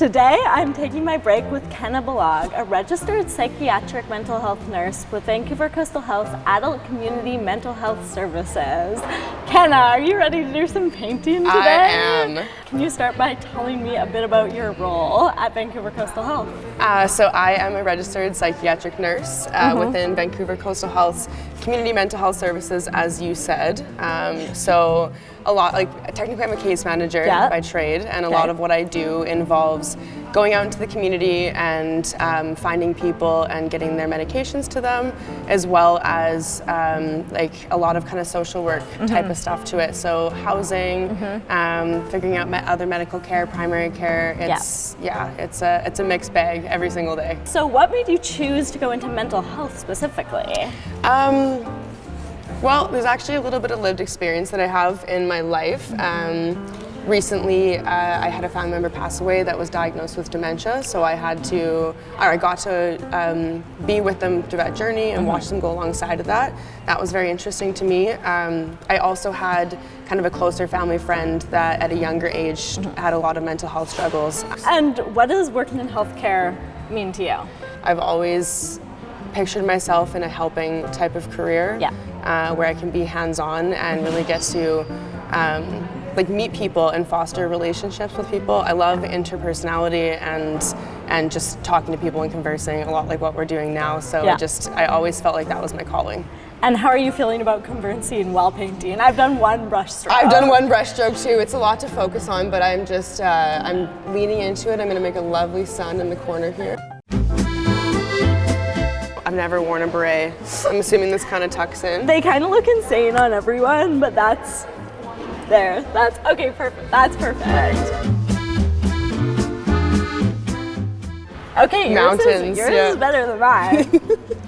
Today, I'm taking my break with Kenna Balog, a registered psychiatric mental health nurse with Vancouver Coastal Health Adult Community Mental Health Services. Kenna, are you ready to do some painting today? I am. Can you start by telling me a bit about your role at Vancouver Coastal Health? Uh, so I am a registered psychiatric nurse uh, mm -hmm. within Vancouver Coastal Health's Community Mental Health Services, as you said. Um, so a lot, like technically I'm a case manager by trade, and a okay. lot of what I do involves going out into the community and um, finding people and getting their medications to them, as well as um, like a lot of kind of social work mm -hmm. type of stuff to it. So housing, mm -hmm. figuring out other medical care, primary care. It's yeah. yeah, it's a it's a mixed bag every single day. So what made you choose to go into mental health specifically? Um, well, there's actually a little bit of lived experience that I have in my life. Um, recently, uh, I had a family member pass away that was diagnosed with dementia, so I had to, or I got to um, be with them through that journey and watch them go alongside of that. That was very interesting to me. Um, I also had kind of a closer family friend that at a younger age had a lot of mental health struggles. And what does working in healthcare mean to you? I've always pictured myself in a helping type of career yeah. uh, where I can be hands-on and really get to um, like meet people and foster relationships with people. I love interpersonality and and just talking to people and conversing a lot like what we're doing now. So yeah. just I always felt like that was my calling. And how are you feeling about conversing while painting? I've done one brush stroke. I've done one brush stroke too. It's a lot to focus on, but I'm just uh, I'm leaning into it. I'm going to make a lovely sun in the corner here. I've never worn a beret. I'm assuming this kind of tucks in. They kind of look insane on everyone, but that's there. That's okay, perfect. That's perfect. Okay, Mountains, yours, is, yours yeah. is better than mine.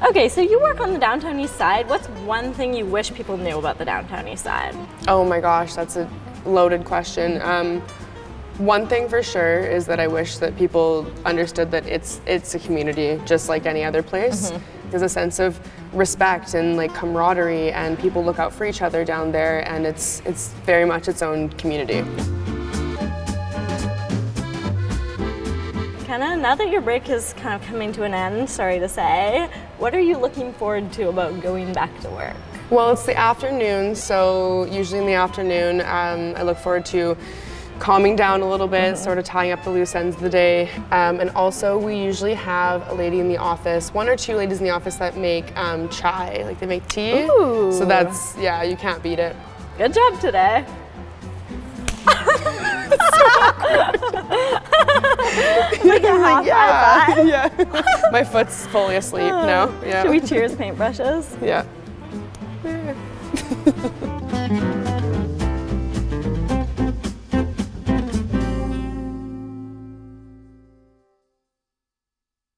okay, so you work on the downtown east side. What's one thing you wish people knew about the downtown east side? Oh my gosh, that's a loaded question. Um, one thing for sure is that I wish that people understood that it's it's a community just like any other place. Mm -hmm. There's a sense of respect and like camaraderie and people look out for each other down there and it's it's very much its own community. Kenna, now that your break is kind of coming to an end, sorry to say, what are you looking forward to about going back to work? Well, it's the afternoon, so usually in the afternoon um, I look forward to calming down a little bit, mm -hmm. sort of tying up the loose ends of the day. Um, and also we usually have a lady in the office, one or two ladies in the office that make um, chai, like they make tea. Ooh. So that's, yeah, you can't beat it. Good job today. like yeah, yeah. My foot's fully asleep now. Yeah. Should we cheers paintbrushes? Yeah.